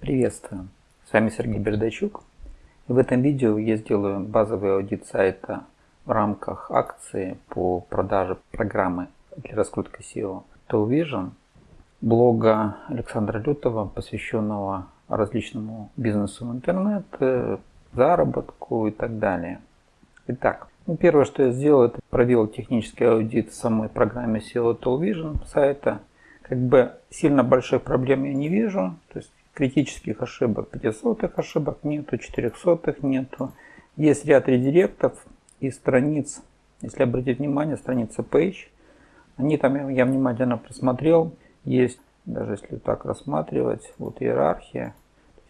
Приветствую! С вами Сергей Бердачук. И в этом видео я сделаю базовый аудит сайта в рамках акции по продаже программы для раскрутки SEO Television, блога Александра Лютова, посвященного различному бизнесу в интернет, заработку и так далее. Итак, ну, первое, что я сделал, это провел технический аудит в самой программе SEO Television сайта. Как бы сильно больших проблем я не вижу. То есть критических ошибок, 500 ошибок нету, 400 нету. Есть ряд редиректов и страниц, если обратить внимание, страница page. Они там я внимательно просмотрел. Есть, даже если так рассматривать, вот иерархия.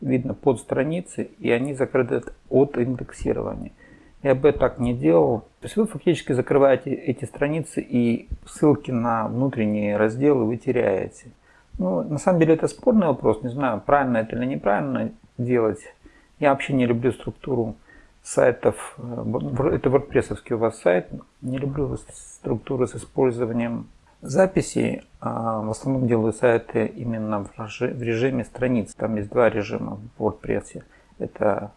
Видно под страницы, и они закрыты от индексирования. Я бы так не делал. То есть вы фактически закрываете эти страницы и ссылки на внутренние разделы вы теряете. Ну, на самом деле это спорный вопрос, не знаю, правильно это или неправильно делать. Я вообще не люблю структуру сайтов, э, это WordPress у вас сайт, не люблю структуру с использованием записей. А в основном делаю сайты именно в режиме страниц. Там есть два режима в WordPress. Это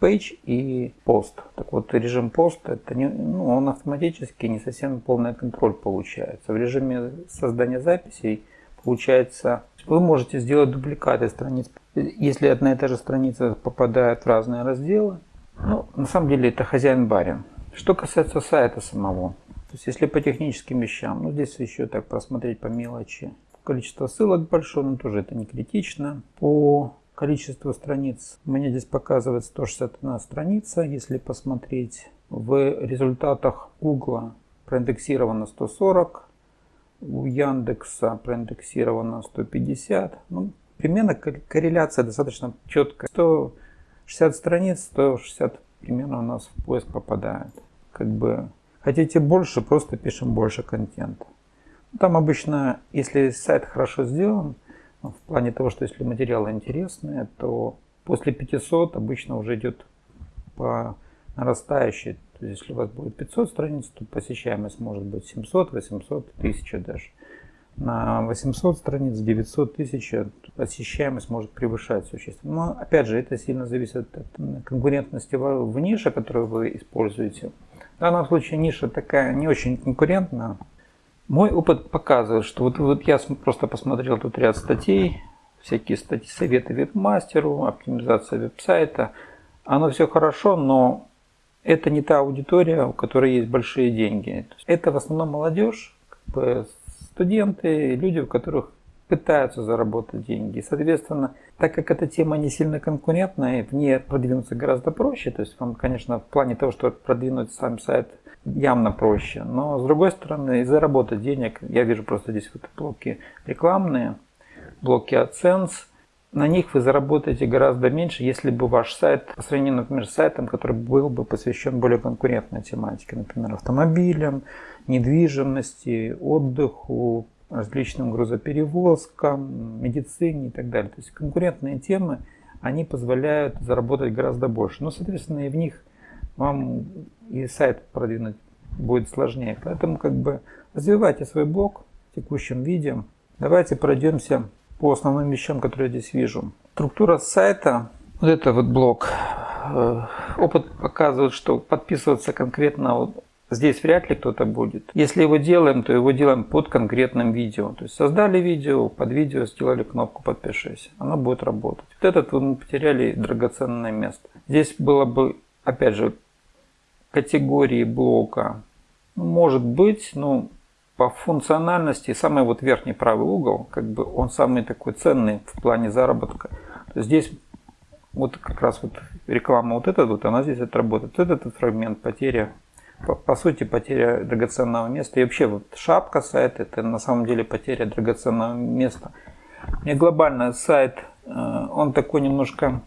page и post. Так вот, режим post, это не, ну, он автоматически не совсем полный контроль получается. В режиме создания записей Получается, вы можете сделать дубликаты страниц. Если одна и та же страница попадает в разные разделы, ну, на самом деле это хозяин-барин. Что касается сайта самого, то есть если по техническим вещам, ну здесь еще так просмотреть по мелочи. Количество ссылок большое, но тоже это не критично. По количеству страниц мне здесь показывает 161 страница. Если посмотреть в результатах Google проиндексировано 140, у Яндекса проиндексировано 150. Ну, примерно корреляция достаточно четкая. 160 страниц, 160 примерно у нас в поиск попадает. Как бы хотите больше, просто пишем больше контента. Ну, там обычно, если сайт хорошо сделан, ну, в плане того, что если материалы интересные, то после 500 обычно уже идет по нарастающей то есть, если у вас будет 500 страниц, то посещаемость может быть 700, 800, 1000 даже. На 800 страниц, 900, 1000 посещаемость может превышать существенно. Но опять же, это сильно зависит от конкурентности в нише, которую вы используете. В данном случае ниша такая не очень конкурентна. Мой опыт показывает, что вот, вот я просто посмотрел тут ряд статей, всякие статьи, советы веб-мастеру, оптимизация веб-сайта. Оно все хорошо, но это не та аудитория, у которой есть большие деньги. Это в основном молодежь, как бы студенты, люди, у которых пытаются заработать деньги. Соответственно, так как эта тема не сильно конкурентная, в ней продвинуться гораздо проще. То есть вам, конечно, в плане того, что продвинуть сам сайт явно проще. Но с другой стороны, и заработать денег, я вижу просто здесь вот блоки рекламные, блоки AdSense – на них вы заработаете гораздо меньше, если бы ваш сайт, по сравнению, например, с сайтом, который был бы посвящен более конкурентной тематике, например, автомобилям, недвижимости, отдыху, различным грузоперевозкам, медицине и так далее. То есть конкурентные темы, они позволяют заработать гораздо больше. Но, соответственно, и в них вам и сайт продвинуть будет сложнее. Поэтому как бы развивайте свой блог в текущем. Давайте пройдемся по основным вещам, которые я здесь вижу. Структура сайта, вот это вот блок. Э, опыт показывает, что подписываться конкретно вот здесь вряд ли кто-то будет. Если его делаем, то его делаем под конкретным видео. То есть создали видео, под видео сделали кнопку «Подпишись». Оно будет работать. Вот этот мы потеряли драгоценное место. Здесь было бы, опять же, категории блока. Может быть, но по функциональности самый вот верхний правый угол, как бы он самый такой ценный в плане заработка. Здесь вот как раз вот реклама вот эта вот, она здесь отработает. Вот этот фрагмент потеря, по, по сути потеря драгоценного места. И вообще вот шапка сайта, это на самом деле потеря драгоценного места. И глобально сайт, э, он такой немножко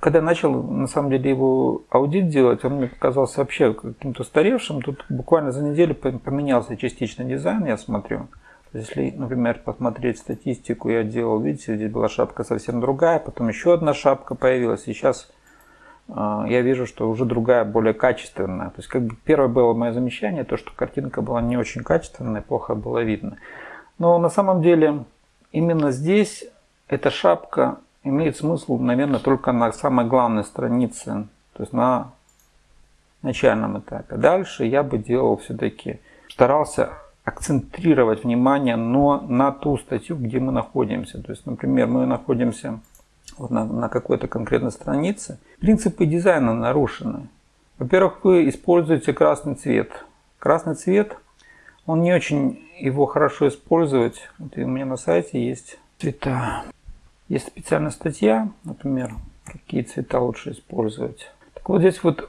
когда начал, на самом деле, его аудит делать, он мне показался вообще каким-то устаревшим. Тут буквально за неделю поменялся частично дизайн, я смотрю. Если, например, посмотреть статистику, я делал, видите, здесь была шапка совсем другая, потом еще одна шапка появилась, и сейчас э, я вижу, что уже другая, более качественная. То есть, как бы первое было мое замечание, то, что картинка была не очень качественная, плохо было видно. Но на самом деле, именно здесь эта шапка имеет смысл, наверное, только на самой главной странице, то есть на начальном этапе. Дальше я бы делал все-таки, старался акцентрировать внимание но на ту статью, где мы находимся. То есть, например, мы находимся вот на, на какой-то конкретной странице. Принципы дизайна нарушены. Во-первых, вы используете красный цвет. Красный цвет, он не очень его хорошо использовать. Вот у меня на сайте есть цвета. Есть специальная статья, например, какие цвета лучше использовать. Так вот здесь вот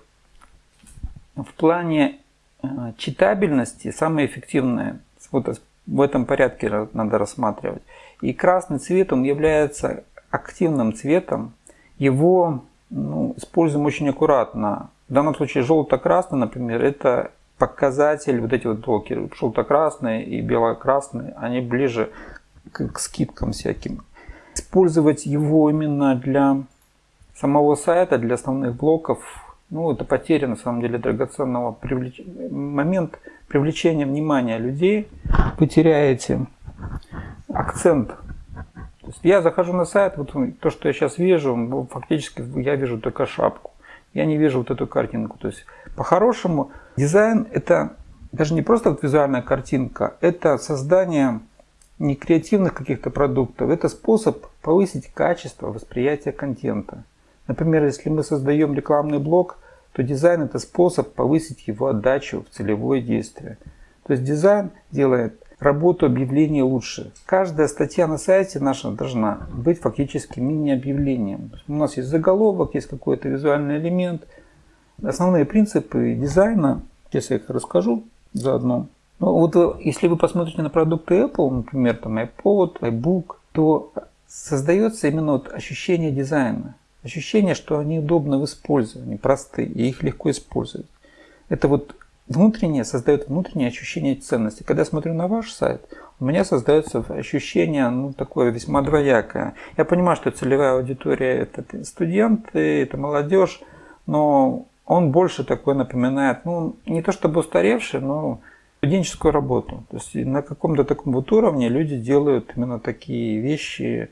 в плане э, читабельности самое эффективное, вот в этом порядке надо рассматривать. И красный цвет, он является активным цветом. Его ну, используем очень аккуратно. В данном случае желто-красный, например, это показатель, вот эти вот блоки, желто-красные и бело-красные, они ближе к, скидкам всяким. Использовать его именно для самого сайта, для основных блоков, ну, это потеря, на самом деле, драгоценного привлеч... момент привлечения внимания людей. Вы теряете акцент. То есть я захожу на сайт, вот то, что я сейчас вижу, фактически я вижу только шапку. Я не вижу вот эту картинку. То есть, по-хорошему, дизайн это даже не просто вот визуальная картинка, это создание не креативных каких-то продуктов. Это способ повысить качество восприятия контента. Например, если мы создаем рекламный блог, то дизайн это способ повысить его отдачу в целевое действие. То есть дизайн делает работу объявления лучше. Каждая статья на сайте наша должна быть фактически мини-объявлением. У нас есть заголовок, есть какой-то визуальный элемент. Основные принципы дизайна, сейчас я их расскажу заодно. Ну, вот э, если вы посмотрите на продукты Apple, например, там iPod, iBook, то создается именно вот ощущение дизайна. Ощущение, что они удобны в использовании, простые, и их легко использовать. Это вот внутреннее создает внутреннее ощущение ценности. Когда я смотрю на ваш сайт, у меня создается ощущение ну, такое весьма двоякое. Я понимаю, что целевая аудитория это студенты, это молодежь, но он больше такой напоминает, ну, не то чтобы устаревший, но студенческую работу. То есть на каком-то таком вот уровне люди делают именно такие вещи,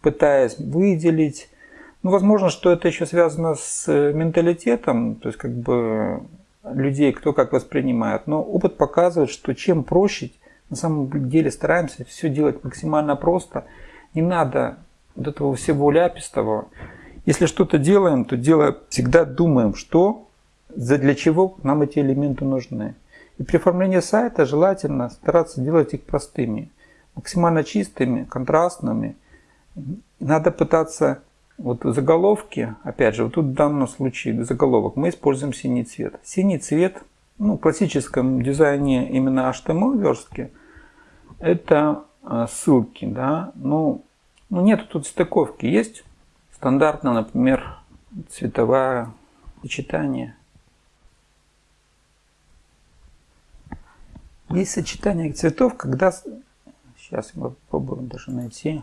пытаясь выделить. Ну, возможно, что это еще связано с менталитетом, то есть как бы людей, кто как воспринимает. Но опыт показывает, что чем проще, на самом деле стараемся все делать максимально просто. Не надо вот этого всего ляпистого. Если что-то делаем, то делая, всегда думаем, что, для чего нам эти элементы нужны. И при оформлении сайта желательно стараться делать их простыми, максимально чистыми, контрастными. Надо пытаться вот заголовки, опять же, вот тут в данном случае заголовок, мы используем синий цвет. Синий цвет, ну, в классическом дизайне именно HTML верстки, это э, ссылки, да, ну, ну нету тут стыковки, есть стандартно, например, цветовое сочетание Есть сочетание цветов, когда... Сейчас мы попробуем даже найти.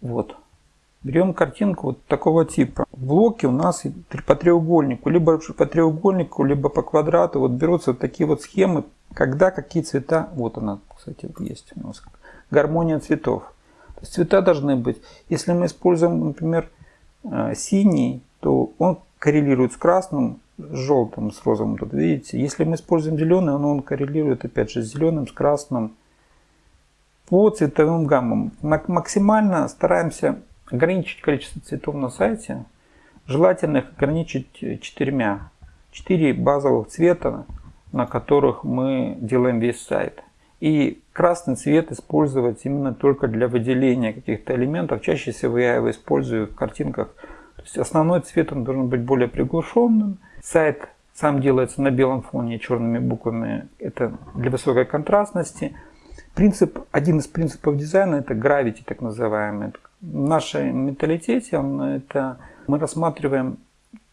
Вот. Берем картинку вот такого типа. В блоке у нас по треугольнику, либо по треугольнику, либо по квадрату. Вот берутся вот такие вот схемы, когда какие цвета... Вот она, кстати, есть у нас. Гармония цветов. То есть цвета должны быть. Если мы используем, например, э, синий, то он коррелирует с красным, желтым, с розовым тут видите. Если мы используем зеленый, он, он коррелирует опять же с зеленым, с красным. По цветовым гаммам максимально стараемся ограничить количество цветов на сайте. Желательно их ограничить четырьмя. Четыре базовых цвета, на которых мы делаем весь сайт. И красный цвет использовать именно только для выделения каких-то элементов. Чаще всего я его использую в картинках то есть основной цвет он должен быть более приглушенным. Сайт сам делается на белом фоне черными буквами. Это для высокой контрастности. Принцип, один из принципов дизайна это gravity, так называемый. В нашем менталитете он, это, мы рассматриваем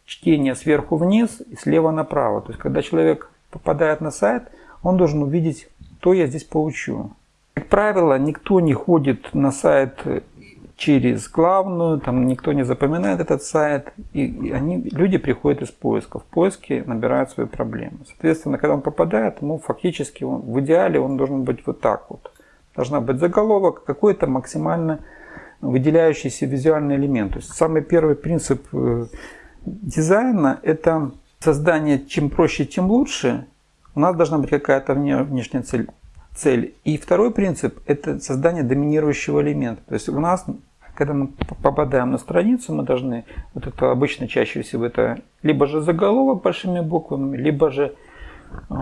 чтение сверху вниз и слева направо. То есть когда человек попадает на сайт, он должен увидеть, что я здесь получу. Как правило, никто не ходит на сайт через главную, там никто не запоминает этот сайт, и они, люди приходят из поиска. В поиске набирают свои проблемы. Соответственно, когда он попадает, ну, фактически он, в идеале он должен быть вот так вот. Должна быть заголовок, какой-то максимально выделяющийся визуальный элемент. То есть самый первый принцип э, дизайна – это создание чем проще, тем лучше. У нас должна быть какая-то внешняя цель. цель. И второй принцип – это создание доминирующего элемента. То есть у нас, когда мы попадаем на страницу, мы должны, вот это обычно чаще всего это либо же заголовок большими буквами, либо же э,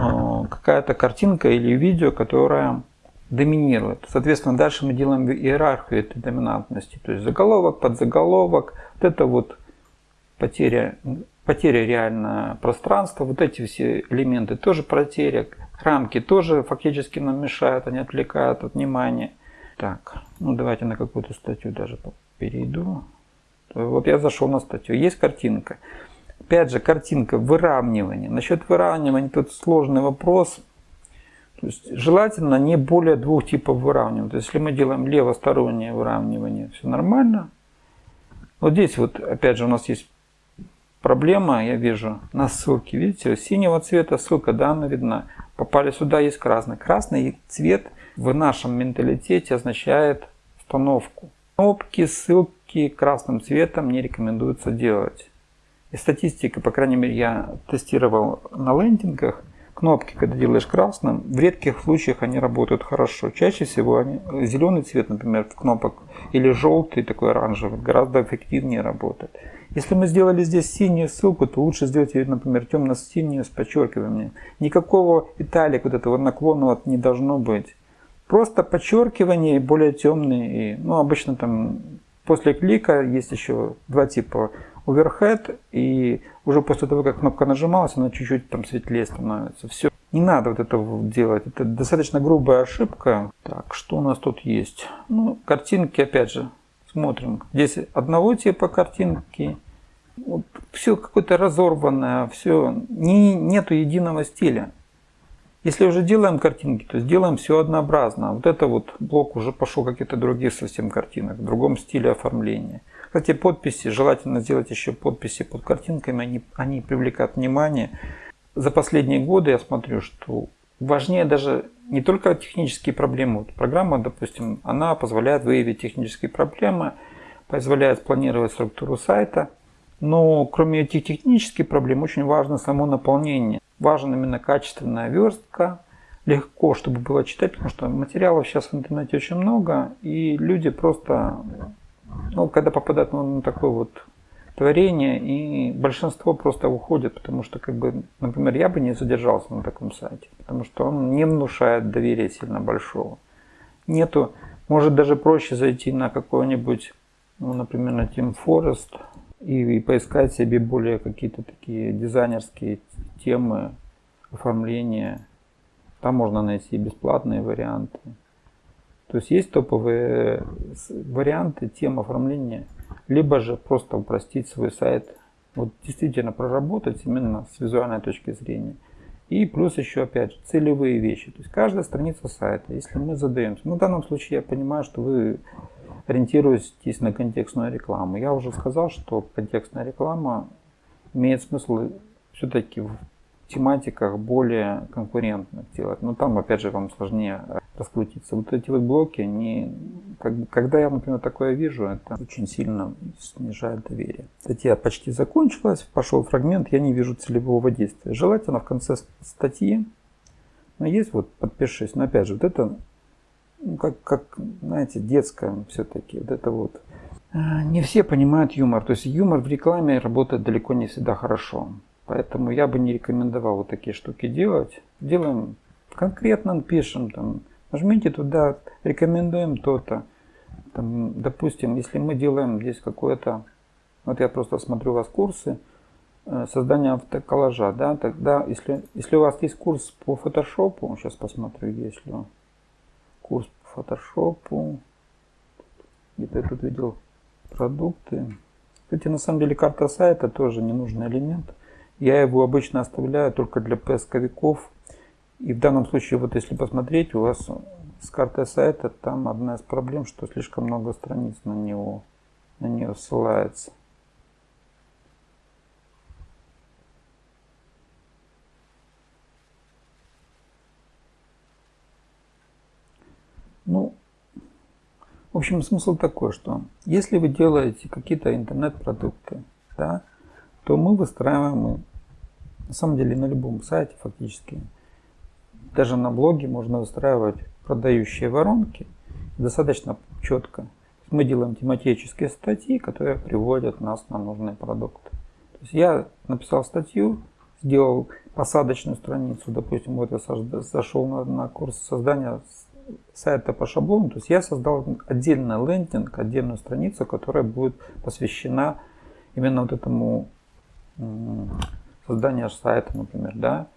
какая-то картинка или видео, которая доминирует. Соответственно, дальше мы делаем иерархию этой доминантности. То есть заголовок, подзаголовок, вот это вот потеря, потеря реально пространства, вот эти все элементы тоже потеря, рамки тоже фактически нам мешают, они отвлекают от внимания. Так, ну давайте на какую-то статью даже перейду. Вот я зашел на статью, есть картинка. Опять же, картинка выравнивания. Насчет выравнивания тут сложный вопрос. То есть желательно не более двух типов выравнивания. То есть если мы делаем левостороннее выравнивание, все нормально. Вот здесь вот опять же у нас есть проблема, я вижу на ссылке, видите, синего цвета ссылка, да, она видна. Попали сюда, есть красный. Красный цвет в нашем менталитете означает установку. Кнопки, ссылки красным цветом не рекомендуется делать. И статистика, по крайней мере, я тестировал на лендингах – Кнопки, когда делаешь красным, в редких случаях они работают хорошо. Чаще всего они, зеленый цвет, например, кнопок, или желтый, такой оранжевый, гораздо эффективнее работает. Если мы сделали здесь синюю ссылку, то лучше сделать ее, например, темно-синюю с подчеркиванием. Никакого италик, вот этого наклонного не должно быть. Просто подчеркивание более темный. И, ну, обычно там после клика есть еще два типа overhead, и уже после того, как кнопка нажималась, она чуть-чуть там светлее становится. Все. Не надо вот этого делать. Это достаточно грубая ошибка. Так, что у нас тут есть? Ну, картинки, опять же, смотрим. Здесь одного типа картинки. Вот все какое-то разорванное, все. Не, нету единого стиля. Если уже делаем картинки, то сделаем все однообразно. Вот это вот блок уже пошел какие-то другие совсем картинок, в другом стиле оформления. Кстати, подписи, желательно сделать еще подписи под картинками, они, они привлекают внимание. За последние годы я смотрю, что важнее даже не только технические проблемы. Вот программа, допустим, она позволяет выявить технические проблемы, позволяет планировать структуру сайта. Но кроме этих технических проблем очень важно само наполнение. Важна именно качественная верстка, легко, чтобы было читать, потому что материалов сейчас в интернете очень много, и люди просто ну, когда попадают на такое вот творение, и большинство просто уходит, потому что, как бы, например, я бы не задержался на таком сайте, потому что он не внушает доверия сильно большого. Нету, может даже проще зайти на какой-нибудь, ну, например, на Team Forest и, и поискать себе более какие-то такие дизайнерские темы оформления. Там можно найти бесплатные варианты. То есть есть топовые варианты тем оформления, либо же просто упростить свой сайт, вот действительно проработать именно с визуальной точки зрения. И плюс еще опять же целевые вещи. То есть каждая страница сайта, если мы задаемся, ну в данном случае я понимаю, что вы ориентируетесь на контекстную рекламу. Я уже сказал, что контекстная реклама имеет смысл все-таки в тематиках более конкурентных делать. Но там, опять же, вам сложнее раскрутиться. Вот эти вот блоки, они, как, когда я, например, такое вижу, это очень сильно снижает доверие. Статья почти закончилась, пошел фрагмент, я не вижу целевого действия. Желательно в конце статьи, но есть вот подпишись, но опять же, вот это, ну, как, как, знаете, детское все-таки, вот это вот. А, не все понимают юмор, то есть юмор в рекламе работает далеко не всегда хорошо. Поэтому я бы не рекомендовал вот такие штуки делать. Делаем конкретно, пишем там, нажмите туда, рекомендуем то-то. Там, допустим, если мы делаем здесь какое-то, вот я просто смотрю у вас курсы, э, создания автоколлажа, да, тогда, если, если у вас есть курс по фотошопу, сейчас посмотрю, есть ли курс по фотошопу, где-то я тут видел продукты. Кстати, на самом деле карта сайта тоже ненужный элемент. Я его обычно оставляю только для поисковиков. И в данном случае, вот если посмотреть, у вас с картой сайта там одна из проблем, что слишком много страниц на него, на нее ссылается. Ну, В общем, смысл такой, что если вы делаете какие-то интернет-продукты, да, то мы выстраиваем, на самом деле на любом сайте фактически, даже на блоге можно выстраивать продающие воронки достаточно четко. Мы делаем тематические статьи, которые приводят нас на нужный продукт. То есть я написал статью, сделал посадочную страницу, допустим, вот я зашел на, на курс создания сайта по шаблону, то есть я создал отдельный лендинг, отдельную страницу, которая будет посвящена именно вот этому созданию сайта, например, да,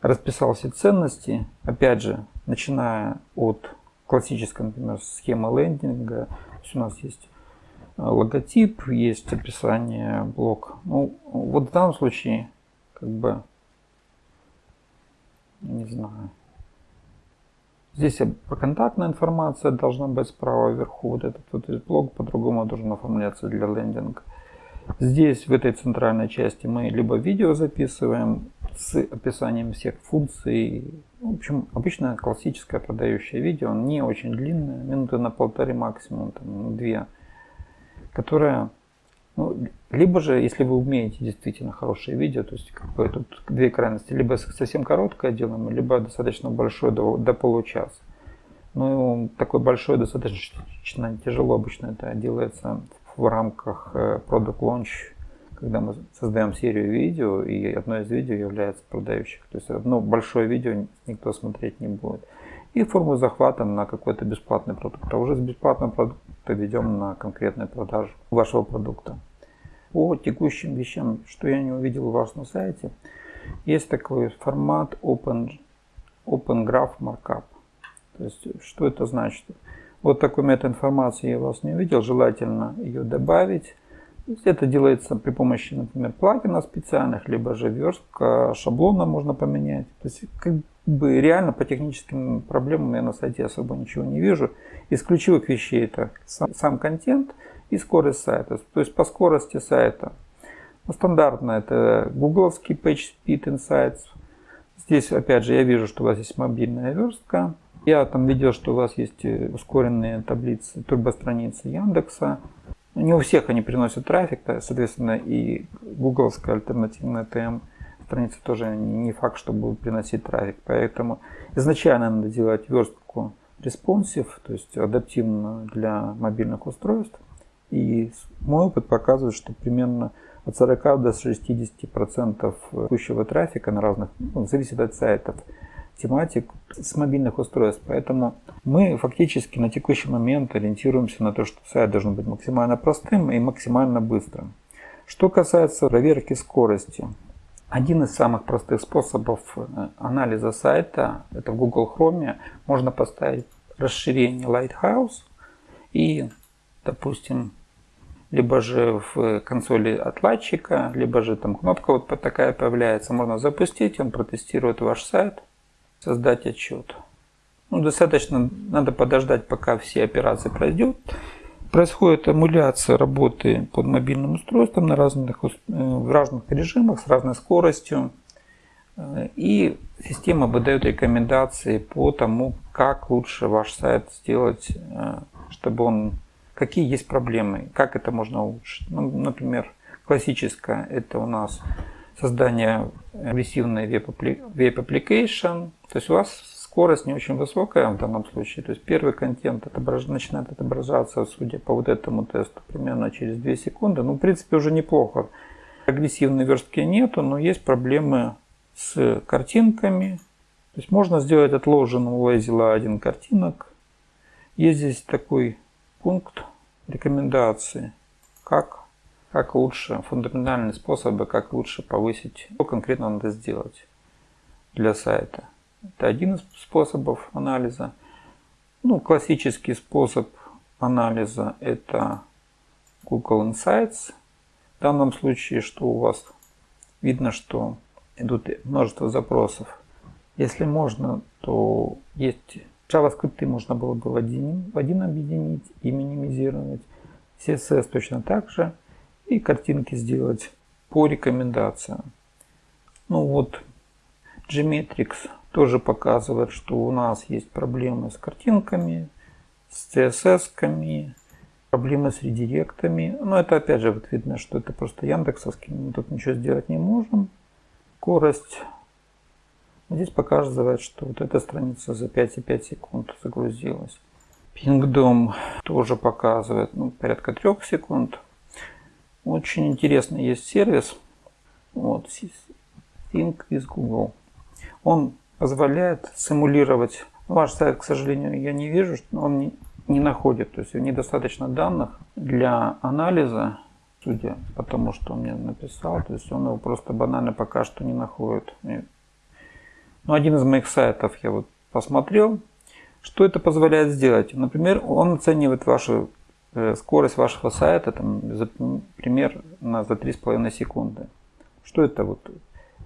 расписал все ценности, опять же, начиная от классической, например, схемы лендинга, то есть у нас есть э, логотип, есть описание, блок. Ну, вот в данном случае, как бы, не знаю, Здесь контактная информация должна быть справа вверху. Вот этот вот блок по-другому должен оформляться для лендинга. Здесь, в этой центральной части, мы либо видео записываем с описанием всех функций. В общем, обычно классическое продающее видео, не очень длинное, минуты на полторы максимум, там, две, которое ну, либо же, если вы умеете действительно хорошее видео, то есть как бы тут две крайности, либо совсем короткое делаем, либо достаточно большое до, до получаса. Ну, такой большой достаточно тяжело обычно это делается в рамках э, Product Launch, когда мы создаем серию видео, и одно из видео является продающих. То есть одно большое видео никто смотреть не будет. И форму захвата на какой-то бесплатный продукт. А уже с бесплатного продукта ведем на конкретную продажу вашего продукта по текущим вещам, что я не увидел у вас на сайте, есть такой формат Open, Open Graph Markup. То есть, что это значит? Вот такой метод информации я вас не увидел, желательно ее добавить. Это делается при помощи, например, плагинов специальных, либо же верстка шаблона можно поменять. То есть, бы реально по техническим проблемам я на сайте особо ничего не вижу. Из ключевых вещей это сам, сам контент – и скорость сайта. То есть по скорости сайта. Ну, стандартно это гугловский PageSpeed Insights. Здесь опять же я вижу, что у вас есть мобильная верстка. Я там видел, что у вас есть э, ускоренные таблицы, турбостраницы Яндекса. Не у всех они приносят трафик, соответственно, и гугловская альтернативная ТМ страница тоже не факт, что будет приносить трафик. Поэтому изначально надо делать верстку responsive, то есть адаптивную для мобильных устройств. И мой опыт показывает, что примерно от 40 до 60 процентов текущего трафика на разных, ну, зависит от сайтов, тематик с мобильных устройств. Поэтому мы фактически на текущий момент ориентируемся на то, что сайт должен быть максимально простым и максимально быстрым. Что касается проверки скорости. Один из самых простых способов э, анализа сайта, это в Google Chrome, можно поставить расширение Lighthouse и допустим, либо же в консоли отладчика, либо же там кнопка вот такая появляется. Можно запустить, он протестирует ваш сайт, создать отчет. Ну, достаточно, надо подождать, пока все операции пройдут. Происходит эмуляция работы под мобильным устройством на разных, э, в разных режимах с разной скоростью. Э, и система выдает рекомендации по тому, как лучше ваш сайт сделать, э, чтобы он какие есть проблемы, как это можно улучшить. Ну, например, классическое это у нас создание агрессивной веб-application. То есть у вас скорость не очень высокая в данном случае. То есть первый контент отображ... начинает отображаться, судя по вот этому тесту, примерно через 2 секунды. Ну, в принципе, уже неплохо. Агрессивной верстки нету, но есть проблемы с картинками. То есть можно сделать отложенный лазила один картинок. Есть здесь такой пункт рекомендации, как, как лучше, фундаментальные способы, как лучше повысить, что конкретно надо сделать для сайта. Это один из способов анализа. Ну, классический способ анализа это Google Insights. В данном случае, что у вас видно, что идут множество запросов. Если можно, то есть JavaScript можно было бы в один, в один объединить и минимизировать. CSS точно так же. И картинки сделать по рекомендациям. Ну вот, Gmetrix тоже показывает, что у нас есть проблемы с картинками, с CSS-ками, проблемы с редиректами. Но это опять же вот видно, что это просто яндексовский, мы тут ничего сделать не можем. Скорость. Здесь показывает, что вот эта страница за 5,5 секунд загрузилась. Pingdom тоже показывает ну, порядка 3 секунд. Очень интересный есть сервис. Вот, Think with Google. Он позволяет симулировать ваш сайт, к сожалению, я не вижу, что он не, находит. То есть недостаточно данных для анализа, судя по тому, что он мне написал. То есть он его просто банально пока что не находит. Ну, один из моих сайтов я вот посмотрел. Что это позволяет сделать? Например, он оценивает вашу э, скорость вашего сайта, там, за, например, на, за 3,5 секунды. Что это вот?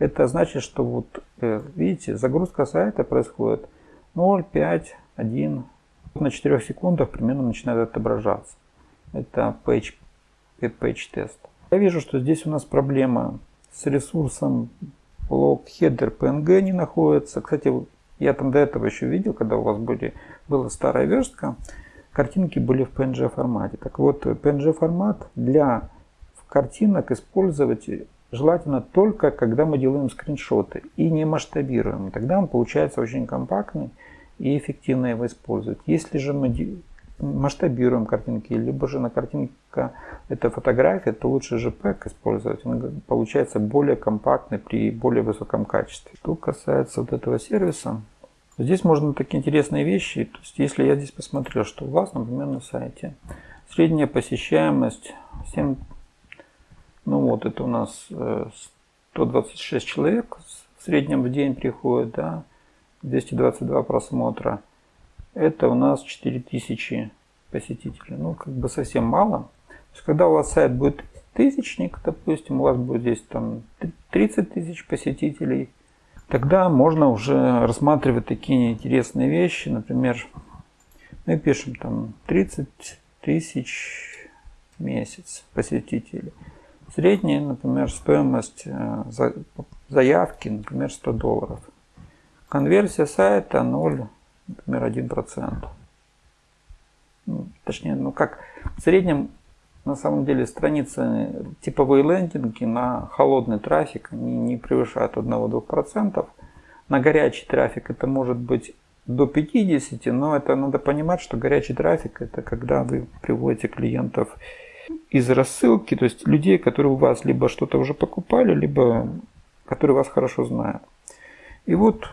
Это значит, что вот, э, видите, загрузка сайта происходит 0, 5, 1. На 4 секундах примерно начинает отображаться. Это page, page тест. Я вижу, что здесь у нас проблема с ресурсом блок header PNG не находится. Кстати, я там до этого еще видел, когда у вас были, была старая верстка, картинки были в PNG формате. Так вот, PNG формат для картинок использовать желательно только, когда мы делаем скриншоты и не масштабируем. Тогда он получается очень компактный и эффективно его использовать. Если же мы масштабируем картинки, либо же на картинка это фотография, то лучше JPEG использовать. Он получается более компактный при более высоком качестве. Что касается вот этого сервиса, здесь можно такие интересные вещи. То есть, если я здесь посмотрел, что у вас, например, на сайте средняя посещаемость 7 ну вот, это у нас 126 э, человек в среднем в день приходит, да, 222 просмотра. Это у нас 4000 посетителей. Ну, как бы совсем мало. То есть, когда у вас сайт будет тысячник, допустим, у вас будет здесь там 30 тысяч посетителей, тогда можно уже рассматривать такие интересные вещи. Например, мы пишем там 30 тысяч месяц посетителей. Средняя, например, стоимость э, заявки, например, 100 долларов. Конверсия сайта 0, например, 1%. Ну, точнее, ну как, в среднем, на самом деле, страницы, типовые лендинги на холодный трафик они не превышают 1-2%. На горячий трафик это может быть до 50, но это надо понимать, что горячий трафик это когда вы приводите клиентов из рассылки, то есть людей, которые у вас либо что-то уже покупали, либо которые вас хорошо знают. И вот,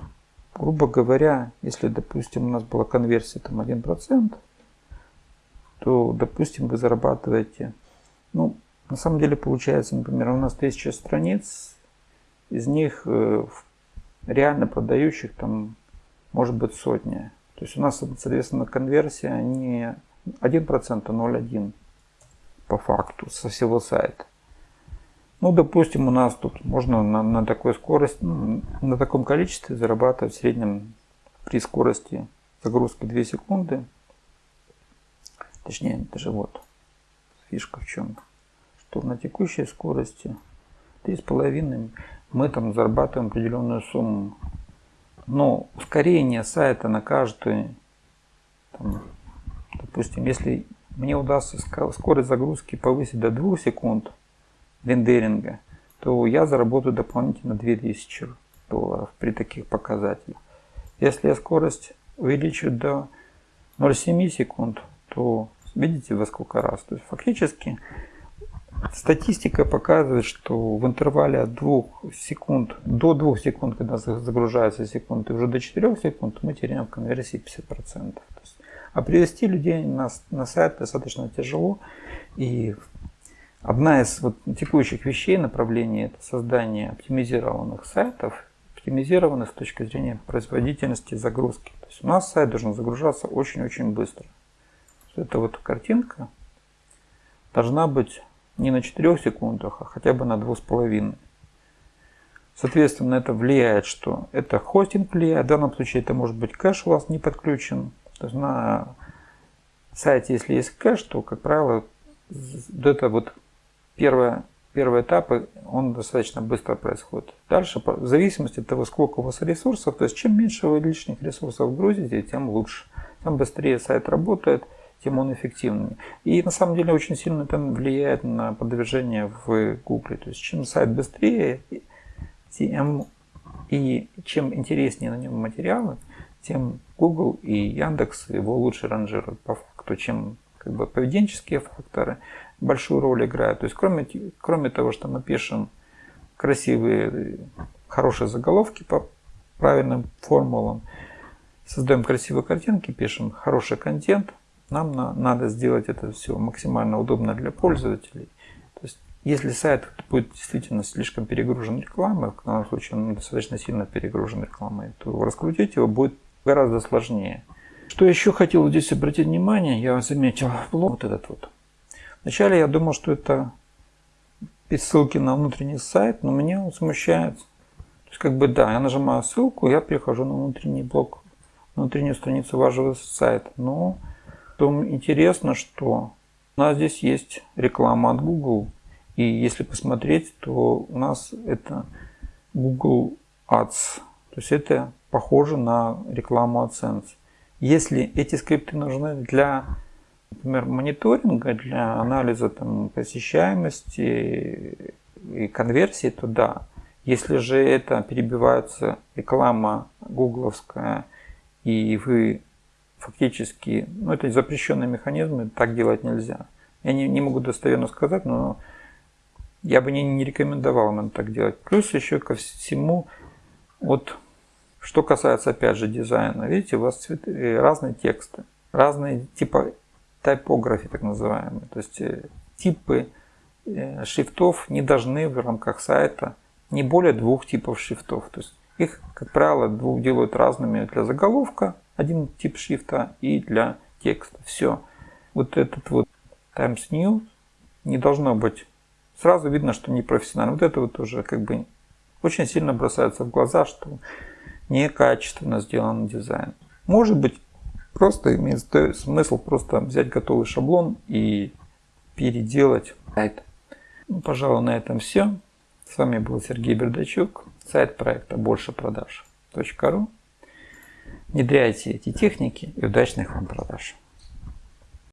грубо говоря, если, допустим, у нас была конверсия там 1%, то, допустим, вы зарабатываете, ну, на самом деле получается, например, у нас 1000 страниц, из них э, реально продающих там может быть сотня. То есть у нас, соответственно, конверсия не 1%, а 0,1% по факту со всего сайта. Ну, допустим, у нас тут можно на, на такой скорости, ну, на таком количестве зарабатывать в среднем при скорости загрузки 2 секунды. Точнее, даже вот фишка в чем. Что на текущей скорости 3,5 мы там зарабатываем определенную сумму. Но ускорение сайта на каждую, там, допустим, если мне удастся скорость загрузки повысить до 2 секунд рендеринга, то я заработаю дополнительно 2000 долларов при таких показателях. Если я скорость увеличу до 0,7 секунд, то видите во сколько раз. То есть фактически статистика показывает, что в интервале от 2 секунд до 2 секунд, когда загружается секунд, и уже до 4 секунд мы теряем в конверсии 50%. То есть а привести людей на, на сайт достаточно тяжело. И одна из вот текущих вещей направлений это создание оптимизированных сайтов, оптимизированных с точки зрения производительности загрузки. То есть у нас сайт должен загружаться очень-очень быстро. Эта вот картинка должна быть не на 4 секундах, а хотя бы на 2,5. Соответственно, это влияет, что это хостинг влияет. В данном случае это может быть кэш у вас не подключен. То есть на сайте, если есть кэш, то, как правило, это вот первое, первый этап, он достаточно быстро происходит. Дальше, в зависимости от того, сколько у вас ресурсов, то есть чем меньше вы лишних ресурсов грузите, тем лучше. Чем быстрее сайт работает, тем он эффективнее. И на самом деле очень сильно это влияет на продвижение в Google. То есть чем сайт быстрее, тем и чем интереснее на нем материалы, тем Google и Яндекс его лучше ранжируют по факту, чем как бы поведенческие факторы большую роль играют. То есть кроме, кроме того, что мы пишем красивые, хорошие заголовки по правильным формулам, создаем красивые картинки, пишем хороший контент, нам на, надо сделать это все максимально удобно для пользователей. То есть, если сайт будет действительно слишком перегружен рекламой, в данном случае он достаточно сильно перегружен рекламой, то раскрутить его будет гораздо сложнее. Что еще хотел здесь обратить внимание, я заметил блок вот этот вот. Вначале я думал, что это ссылки на внутренний сайт, но меня он смущает. То есть, как бы, да, я нажимаю ссылку, я перехожу на внутренний блок, внутреннюю страницу вашего сайта. Но что интересно, что у нас здесь есть реклама от Google. И если посмотреть, то у нас это Google Ads. То есть это похоже на рекламу AdSense. Если эти скрипты нужны для, например, мониторинга, для анализа там, посещаемости и конверсии, то да. Если же это перебивается реклама гугловская, и вы фактически, ну это запрещенные механизмы, так делать нельзя. Я не, не могу достоверно сказать, но я бы не, не рекомендовал нам так делать. Плюс еще ко всему, вот что касается, опять же, дизайна, видите, у вас цветы, э, разные тексты, разные типа типографии, так называемые. То есть э, типы э, шрифтов не должны в рамках сайта не более двух типов шрифтов. То есть их, как правило, двух делают разными для заголовка, один тип шрифта, и для текста. Все. Вот этот вот Times New не должно быть. Сразу видно, что не профессионально. Вот это вот уже как бы очень сильно бросается в глаза, что некачественно сделан дизайн. Может быть, просто имеет смысл просто взять готовый шаблон и переделать сайт. Ну, пожалуй, на этом все. С вами был Сергей Бердачук, сайт проекта больше продаж.ру. Внедряйте эти техники и удачных вам продаж.